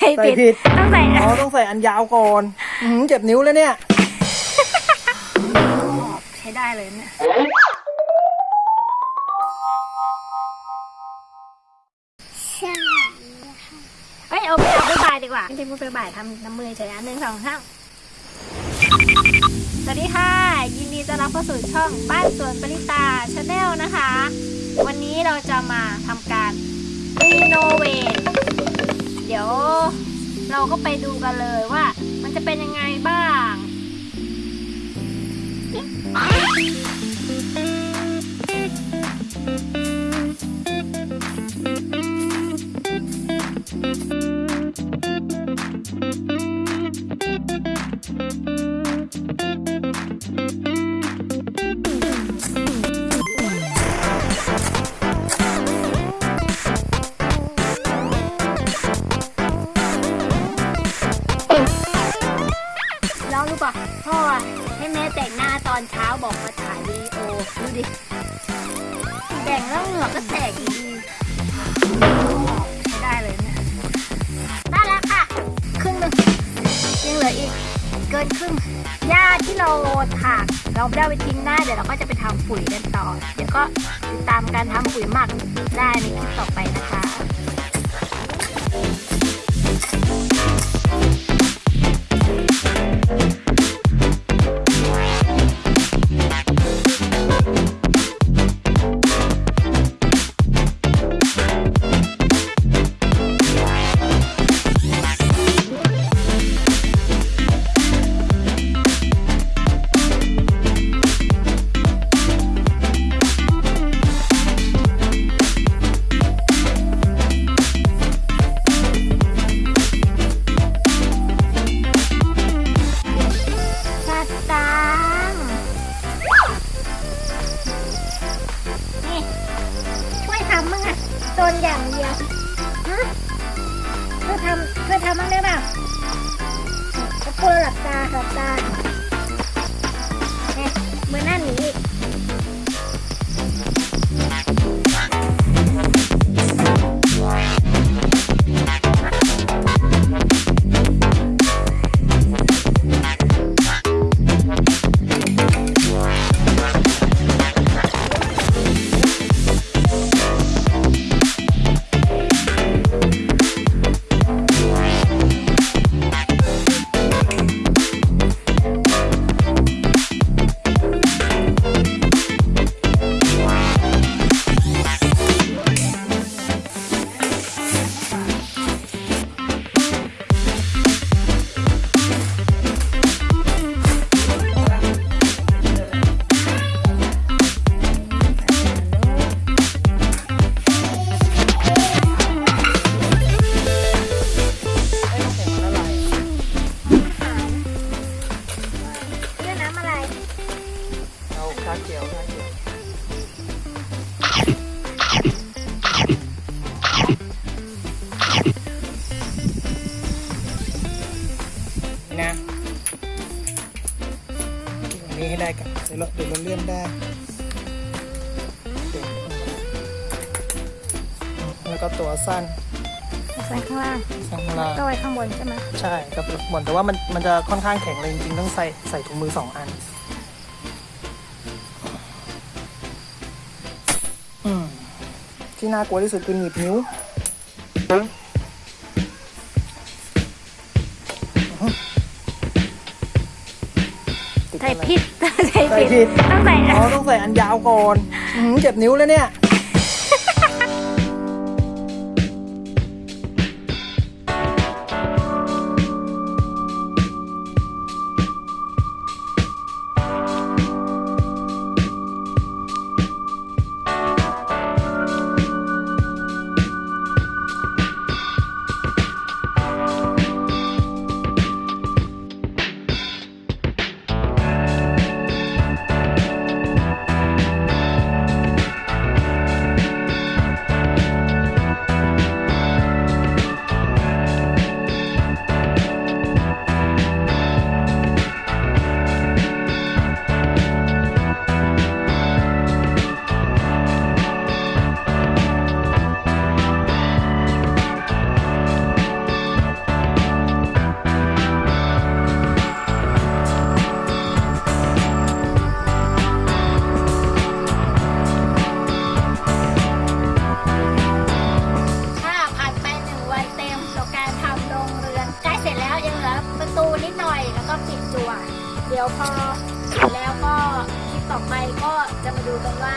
ใส่ใส่ผิดผิด ต้องใส่อ๋อต้องใส่อันยาวก่อนอื้อหือเจ็บนิ้วแล้วเนี่ย ใช้ได้เลยเนี่ยใช่เอ้ยเอาไปเอาไปบายดีกว่าไม่ใช่พูดไปบายทำน้ำมือเฉยอันหนึ่งสองสามสวัสดีค่ะ ยินดีต้อนรับเข้าสู่ช่องบ้านสวนปริตาชาแนลนะคะ วันนี้เราจะมาทำการรีโนเวท เดี๋ยวเราก็ไปดูกันเลยว่า มันจะเป็นยังไงบ้าง พ่อให้แม่แต่งหน้าตอนเช้าบอกมาถ่ายวีดีโอดูดิแต่งแล้วเหงือกก็แตกอยู่ดีใช้ได้เลยเนี่ยได้แล้วค่ะครึ่งหนึงยังเหลืออีกเกินครึ่งหญ้าที่เราถากเราไม่ได้ไปทิ้งได้าเดี๋ยวเราก็จะไปทำปุ๋ยกันต่อ เดี๋ยวก็ติดตามการทำปุ๋ยหมักได้ในคลิปต่อไปนะคะ นอย่างเดียวฮะช่อทำช่อทำมั้งได้เปล่าก็กลัวหลับตาหลับตา เดี๋ยวเราเดี๋ยวเราเลื่อนได้เดี๋ยวแล้วก็ตัวสั้นใส่ข้างล่างสั้นข้างล่างก็ไว้ข้างบนใช่ไหมใช่ครับบอลแต่ว่ามันมันจะค่อนข้างแข็งเลยจริงๆต้องใส่ใส่ถุงมือสองอันอืมที่น่ากลัวที่สุดคือหนีบนิ้ว ผิดใส่ใส่ผิดผิดต้องใส่อ๋อต้องใส่อันยาวก่อนอื้อหือเจ็บนิ้วแล้วเนี่ย ดี๋ยวพอแล้วก็คลิปต่อไปก็จะมาดูกันว่า